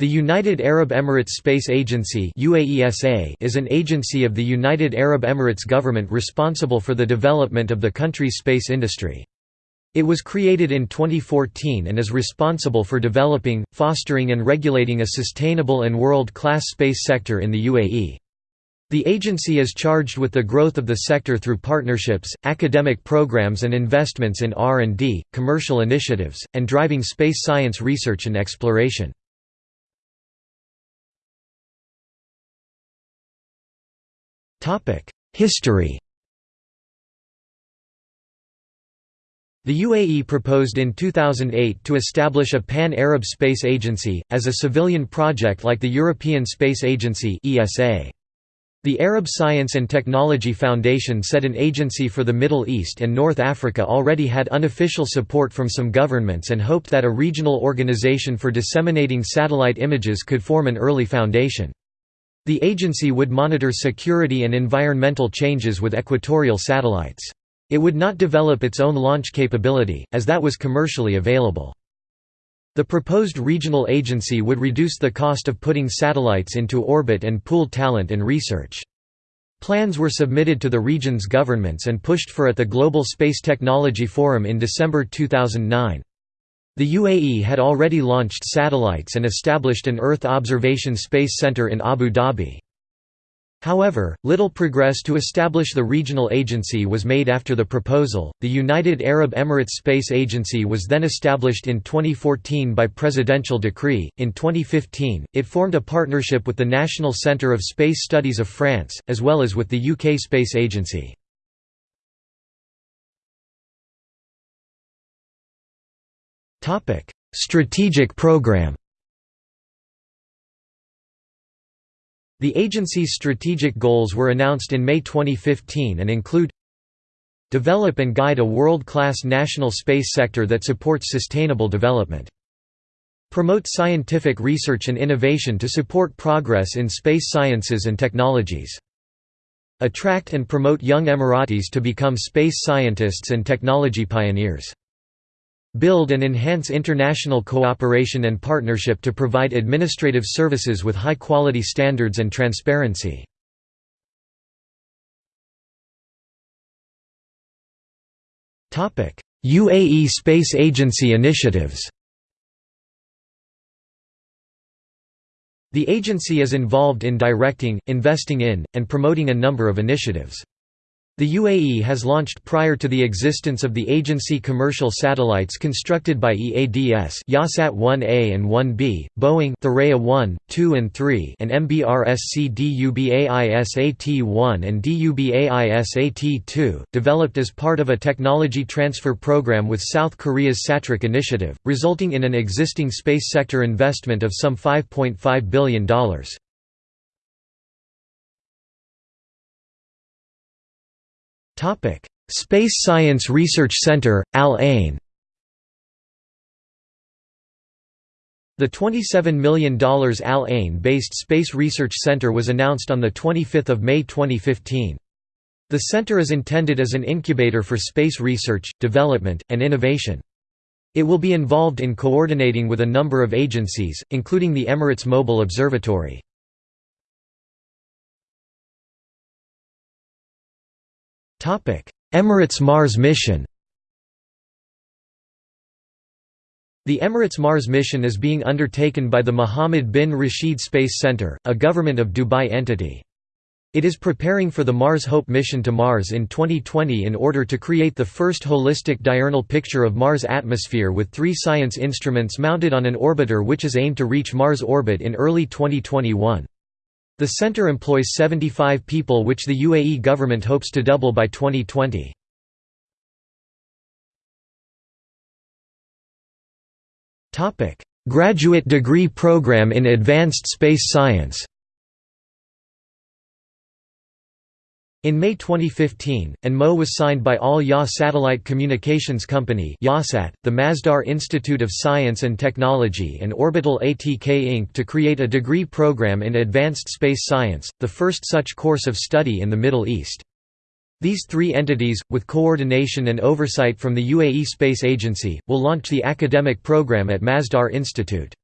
The United Arab Emirates Space Agency is an agency of the United Arab Emirates government responsible for the development of the country's space industry. It was created in 2014 and is responsible for developing, fostering and regulating a sustainable and world-class space sector in the UAE. The agency is charged with the growth of the sector through partnerships, academic programs and investments in R&D, commercial initiatives, and driving space science research and exploration. History The UAE proposed in 2008 to establish a pan-Arab space agency, as a civilian project like the European Space Agency The Arab Science and Technology Foundation said an agency for the Middle East and North Africa already had unofficial support from some governments and hoped that a regional organization for disseminating satellite images could form an early foundation. The agency would monitor security and environmental changes with equatorial satellites. It would not develop its own launch capability, as that was commercially available. The proposed regional agency would reduce the cost of putting satellites into orbit and pool talent and research. Plans were submitted to the region's governments and pushed for at the Global Space Technology Forum in December 2009. The UAE had already launched satellites and established an Earth Observation Space Center in Abu Dhabi. However, little progress to establish the regional agency was made after the proposal. The United Arab Emirates Space Agency was then established in 2014 by presidential decree. In 2015, it formed a partnership with the National Centre of Space Studies of France, as well as with the UK Space Agency. Topic: Strategic Program. The agency's strategic goals were announced in May 2015 and include Develop and guide a world-class national space sector that supports sustainable development. Promote scientific research and innovation to support progress in space sciences and technologies. Attract and promote young Emiratis to become space scientists and technology pioneers. Build and enhance international cooperation and partnership to provide administrative services with high-quality standards and transparency. UAE Space Agency initiatives The agency is involved in directing, investing in, and promoting a number of initiatives. The UAE has launched prior to the existence of the agency commercial satellites constructed by EADS Yahsat 1A and 1B, Boeing Thuraya 1, 2 and 3 and MBRSC DUBAISAT-1 and DUBAISAT-2, developed as part of a technology transfer program with South Korea's SATREC initiative, resulting in an existing space sector investment of some $5.5 billion. Space Science Research Center, Al Ain The $27 million Al Ain-based Space Research Center was announced on 25 May 2015. The center is intended as an incubator for space research, development, and innovation. It will be involved in coordinating with a number of agencies, including the Emirates Mobile Observatory. Emirates Mars mission The Emirates Mars mission is being undertaken by the Mohammed bin Rashid Space Center, a Government of Dubai entity. It is preparing for the Mars Hope mission to Mars in 2020 in order to create the first holistic diurnal picture of Mars' atmosphere with three science instruments mounted on an orbiter which is aimed to reach Mars orbit in early 2021. The center employs 75 people which the UAE government hopes to double by 2020. Graduate degree program in advanced space science In May 2015, an MO was signed by Al Yah Satellite Communications Company the Masdar Institute of Science and Technology and Orbital ATK Inc. to create a degree program in advanced space science, the first such course of study in the Middle East. These three entities, with coordination and oversight from the UAE Space Agency, will launch the academic program at Masdar Institute.